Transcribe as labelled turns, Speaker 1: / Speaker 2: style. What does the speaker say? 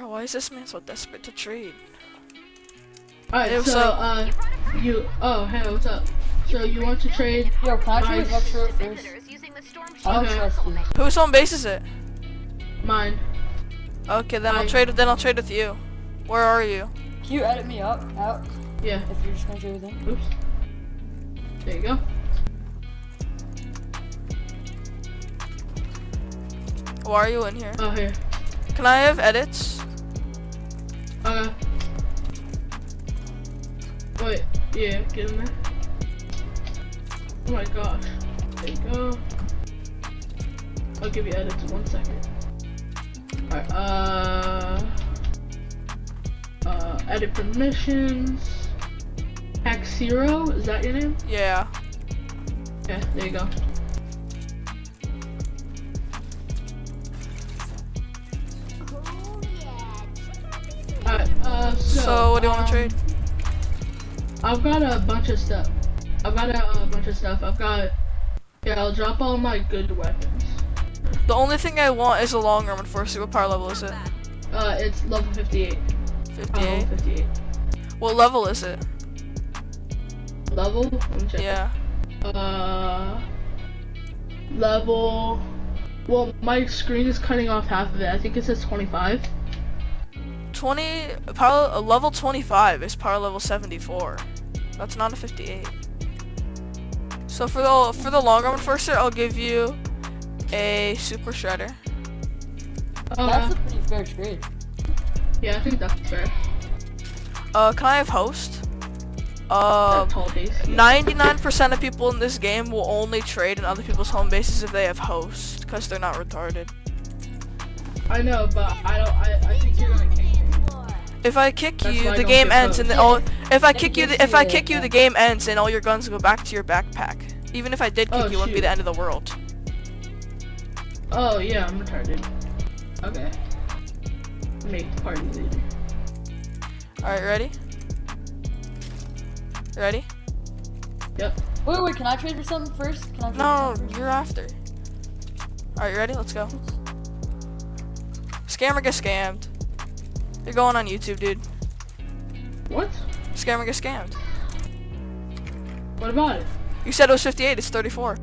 Speaker 1: Why is this man so desperate to trade?
Speaker 2: Alright,
Speaker 1: Hey,
Speaker 2: so,
Speaker 1: what's up?
Speaker 2: uh, you, oh, hey, what's up? So you want to trade,
Speaker 3: Yo, can I trade
Speaker 2: Nice.
Speaker 3: Vector first?
Speaker 2: Okay.
Speaker 3: trust you.
Speaker 1: Whose home base is it?
Speaker 2: mine?
Speaker 1: Okay, then I'll trade. Then I'll trade with you. Where are you?
Speaker 3: Can you edit me up out
Speaker 2: Yeah,
Speaker 3: if you're just gonna trade with him?
Speaker 2: oops. There you go.
Speaker 1: Why are you in here?
Speaker 2: Oh, here.
Speaker 1: Can I have edits?
Speaker 2: Okay. Wait, yeah, get in there. Oh my gosh. There you go. I'll give you edits in one second. Alright, uh... Uh, edit permissions. Hack Zero, is that your name?
Speaker 1: Yeah.
Speaker 2: Okay, there you go. So...
Speaker 1: What do you want
Speaker 2: um,
Speaker 1: to trade?
Speaker 2: I've got a bunch of stuff. I've got a, uh bunch of stuff. I've got. Yeah, I'll drop all my good weapons.
Speaker 1: The only thing I want is a long arm enforcer. What power level is it?
Speaker 2: Uh, it's level 58.
Speaker 1: 58.
Speaker 2: level 58.
Speaker 1: What level is it?
Speaker 2: Level? Let me check.
Speaker 1: Yeah.
Speaker 2: Uh, level. Well, my screen is cutting off half of it. I think it says 25.
Speaker 1: 20 power uh, level 25 is power level 74. That's not a 58. So for the for the long arm enforcer, I'll give you a super shredder.
Speaker 2: Uh,
Speaker 3: That's a pretty fair trade.
Speaker 2: yeah, I think that's fair.
Speaker 1: Uh, can I have host?
Speaker 2: Uh,
Speaker 1: Uh, 99% of people in this game will only trade in other people's home bases if they have host, because they're not retarded.
Speaker 2: I know, but I don't. I, I think you're gonna kick me.
Speaker 1: If I kick
Speaker 2: That's
Speaker 1: you, the game ends, and the, all. If I kick you, the, if I kick you, the game ends, and all your guns go back to your backpack. Even if I did kick
Speaker 2: Oh,
Speaker 1: you, it wouldn't be the end of the world.
Speaker 2: Oh yeah, I'm retarded. Okay. Make the party leader.
Speaker 1: Alright, ready? Ready?
Speaker 2: Yep.
Speaker 3: Wait, wait, can I trade for something first? Can I trade
Speaker 1: No,
Speaker 3: for something
Speaker 1: you're after. Alright, you ready? Let's go. Scammer get scammed. You're going on YouTube, dude.
Speaker 2: What?
Speaker 1: Scammer get scammed.
Speaker 2: What about it?
Speaker 1: You said it was 58, it's 34.